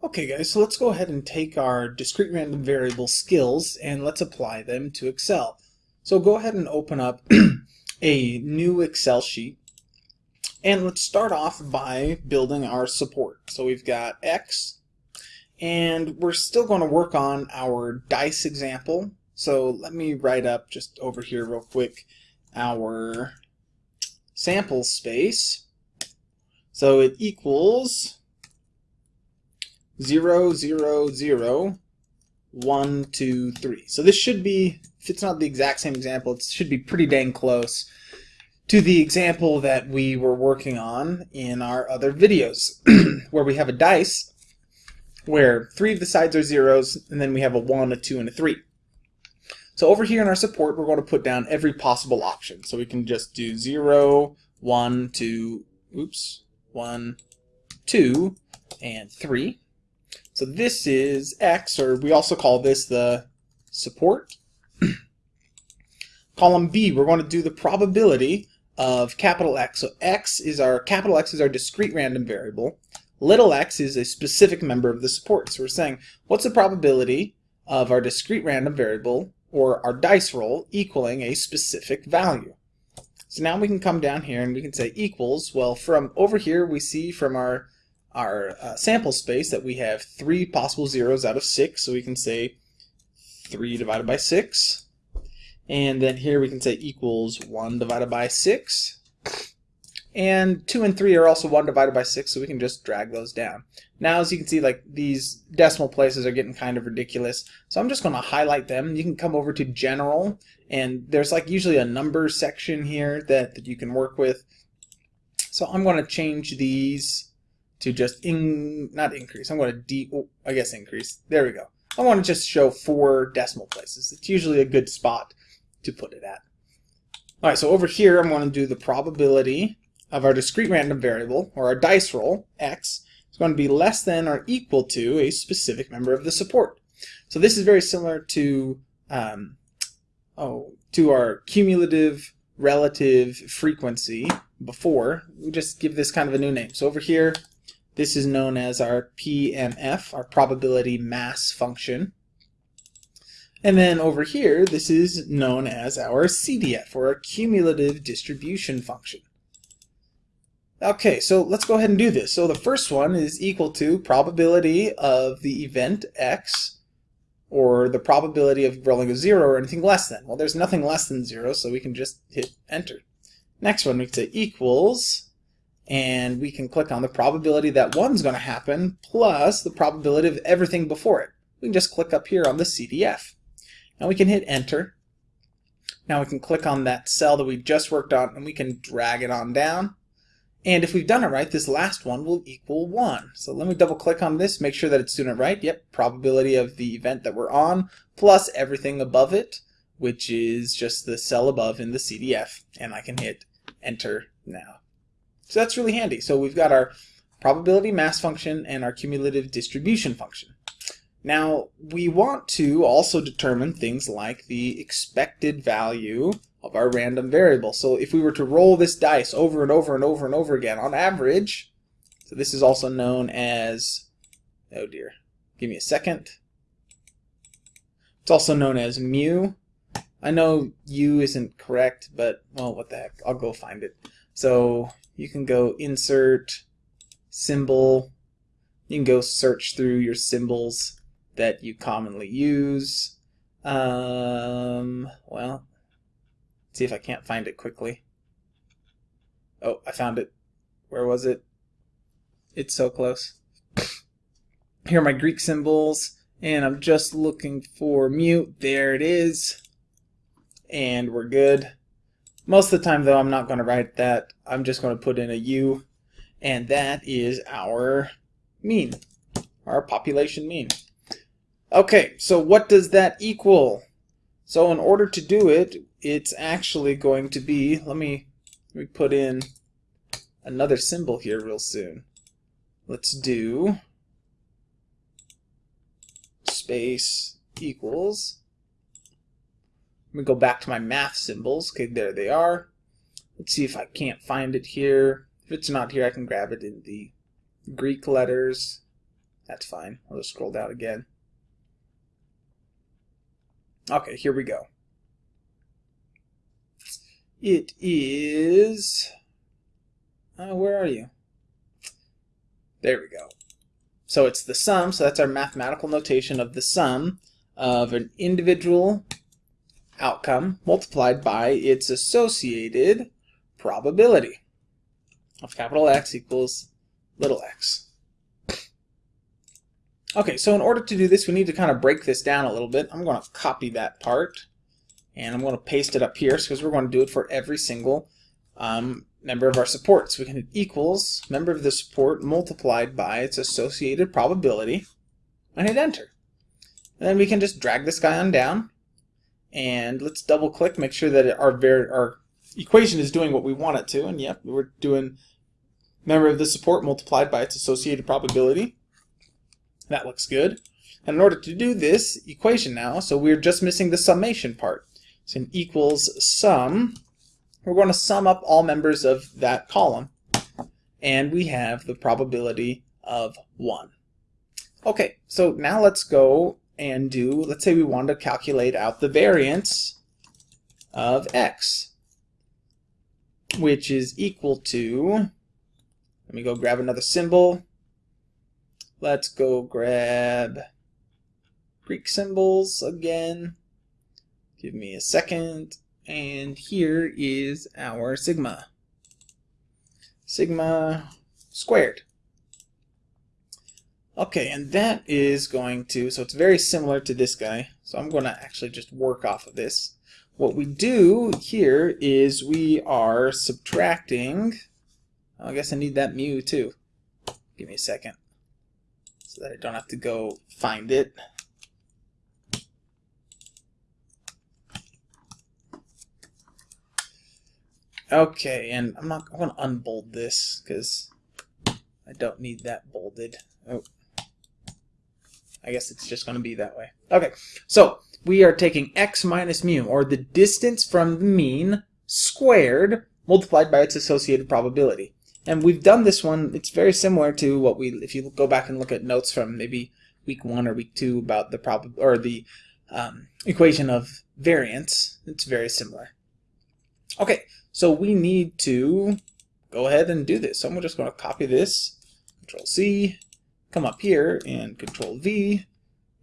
Okay guys, so let's go ahead and take our discrete random variable skills and let's apply them to Excel. So go ahead and open up a new Excel sheet and let's start off by building our support. So we've got X and we're still going to work on our dice example. So let me write up just over here real quick our sample space. So it equals 0, 0, 0, 1, 2, 3. So this should be, if it's not the exact same example, it should be pretty dang close to the example that we were working on in our other videos, where we have a dice where three of the sides are zeros, and then we have a 1, a 2, and a 3. So over here in our support, we're going to put down every possible option. So we can just do 0, 1, 2, oops, 1, 2, and 3. So this is X, or we also call this the support. Column B, we're going to do the probability of capital X. So X is our, capital X is our discrete random variable. Little x is a specific member of the support. So we're saying, what's the probability of our discrete random variable, or our dice roll, equaling a specific value? So now we can come down here and we can say equals, well from over here we see from our our uh, sample space that we have three possible zeros out of six, so we can say 3 divided by 6. And then here we can say equals 1 divided by 6. And 2 and 3 are also 1 divided by 6, so we can just drag those down. Now, as you can see, like these decimal places are getting kind of ridiculous, so I'm just going to highlight them. You can come over to General, and there's like usually a number section here that, that you can work with. So I'm going to change these to just in not increase. I'm going to de oh, I guess increase. There we go. I want to just show four decimal places. It's usually a good spot to put it at. All right, so over here I'm going to do the probability of our discrete random variable, or our dice roll, x, is going to be less than or equal to a specific member of the support. So this is very similar to um, oh, to our cumulative relative frequency before. We just give this kind of a new name. So over here, this is known as our PMF, our probability mass function. And then over here, this is known as our CDF, or our cumulative distribution function. Okay, so let's go ahead and do this. So the first one is equal to probability of the event x, or the probability of rolling a 0 or anything less than. Well, there's nothing less than 0, so we can just hit enter. Next one, we can say equals and we can click on the probability that one's going to happen plus the probability of everything before it. We can just click up here on the CDF. and we can hit enter. Now we can click on that cell that we just worked on and we can drag it on down. And if we've done it right, this last one will equal 1. So let me double click on this, make sure that it's doing it right. Yep, probability of the event that we're on plus everything above it, which is just the cell above in the CDF. And I can hit enter now. So that's really handy. So we've got our probability mass function and our cumulative distribution function. Now, we want to also determine things like the expected value of our random variable. So if we were to roll this dice over and over and over and over again, on average, so this is also known as, oh dear, give me a second. It's also known as mu. I know u isn't correct, but, well, what the heck, I'll go find it. So you can go insert symbol. You can go search through your symbols that you commonly use. Um, well, see if I can't find it quickly. Oh, I found it. Where was it? It's so close. Here are my Greek symbols, and I'm just looking for mute. There it is. And we're good. Most of the time, though, I'm not going to write that. I'm just going to put in a U, and that is our mean, our population mean. Okay, so what does that equal? So in order to do it, it's actually going to be, let me, let me put in another symbol here real soon. Let's do space equals let me go back to my math symbols. Okay, there they are. Let's see if I can't find it here. If it's not here, I can grab it in the Greek letters. That's fine. I'll just scroll down again. Okay, here we go. It is... Uh, where are you? There we go. So it's the sum, so that's our mathematical notation of the sum of an individual outcome multiplied by its associated probability of capital X equals little x. Okay, so in order to do this, we need to kind of break this down a little bit. I'm going to copy that part, and I'm going to paste it up here because we're going to do it for every single um, member of our support. So we can hit equals member of the support multiplied by its associated probability, and hit enter. And then we can just drag this guy on down, and let's double click, make sure that our, our equation is doing what we want it to, and yep, we're doing member of the support multiplied by its associated probability. That looks good. And in order to do this equation now, so we're just missing the summation part. So an equals sum, we're going to sum up all members of that column. And we have the probability of 1. Okay, so now let's go and do, let's say we want to calculate out the variance of x, which is equal to, let me go grab another symbol, Let's go grab Greek symbols again. Give me a second. And here is our sigma. Sigma squared. Okay, and that is going to, so it's very similar to this guy. So I'm going to actually just work off of this. What we do here is we are subtracting, I guess I need that mu too. Give me a second so that I don't have to go find it. Okay, and I'm not going to unbold this because I don't need that bolded. Oh, I guess it's just going to be that way. Okay, so we are taking x minus mu, or the distance from the mean squared multiplied by its associated probability. And we've done this one, it's very similar to what we, if you go back and look at notes from maybe week one or week two about the prob or the um, equation of variance, it's very similar. Okay, so we need to go ahead and do this. So I'm just going to copy this, Control C, come up here and Control V,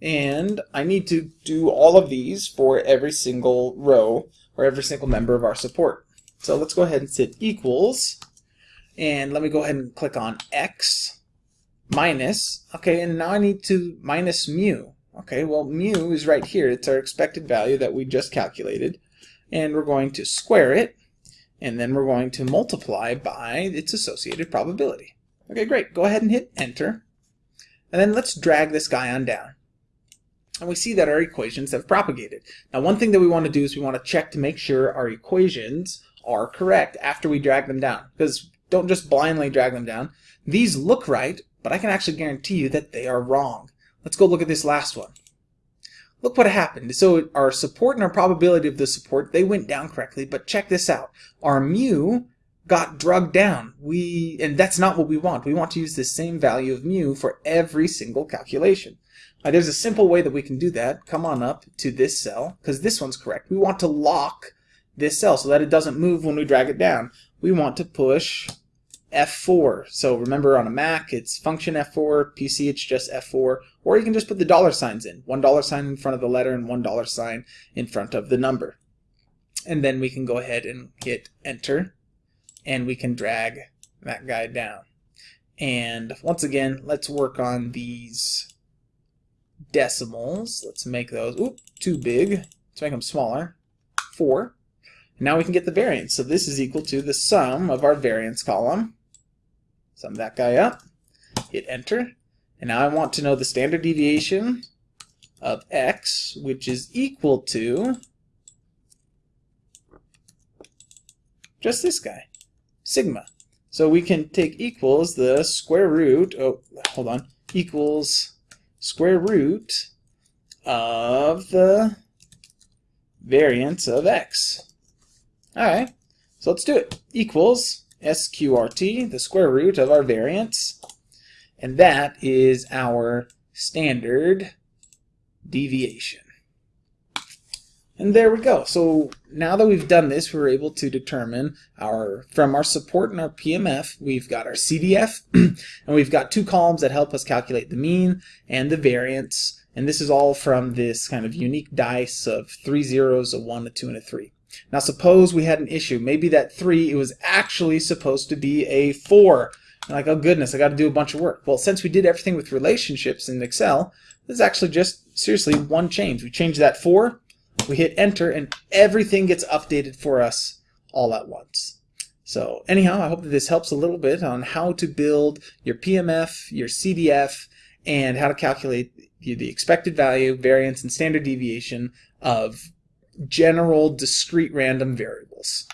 and I need to do all of these for every single row or every single member of our support. So let's go ahead and set equals and let me go ahead and click on X minus. Okay, and now I need to minus mu. Okay, well mu is right here. It's our expected value that we just calculated. And we're going to square it. And then we're going to multiply by its associated probability. Okay, great. Go ahead and hit enter. And then let's drag this guy on down. And we see that our equations have propagated. Now one thing that we want to do is we want to check to make sure our equations are correct after we drag them down. Because don't just blindly drag them down. These look right, but I can actually guarantee you that they are wrong. Let's go look at this last one. Look what happened. So our support and our probability of the support, they went down correctly, but check this out. Our mu got drugged down. We And that's not what we want. We want to use the same value of mu for every single calculation. Now, there's a simple way that we can do that. Come on up to this cell, because this one's correct. We want to lock this cell so that it doesn't move when we drag it down we want to push F4. So remember on a Mac, it's function F4, PC, it's just F4, or you can just put the dollar signs in. One dollar sign in front of the letter and one dollar sign in front of the number. And then we can go ahead and hit enter, and we can drag that guy down. And once again, let's work on these decimals. Let's make those, oop, too big. Let's make them smaller. Four. Now we can get the variance. So this is equal to the sum of our variance column. Sum that guy up, hit enter, and now I want to know the standard deviation of x, which is equal to just this guy, sigma. So we can take equals the square root, oh, hold on, equals square root of the variance of x. Alright, so let's do it. Equals SQRT, the square root of our variance. and that is our standard deviation. And there we go. So now that we've done this, we're able to determine our, from our support and our PMF, we've got our CDF, and we've got two columns that help us calculate the mean and the variance. And this is all from this kind of unique dice of three zeros, a one, a two, and a three. Now suppose we had an issue. Maybe that three, it was actually supposed to be a four. like, oh goodness, I got to do a bunch of work. Well, since we did everything with relationships in Excel, this is actually just seriously one change. We change that four we hit enter and everything gets updated for us all at once. So anyhow, I hope that this helps a little bit on how to build your PMF, your CDF, and how to calculate the expected value, variance, and standard deviation of general discrete random variables.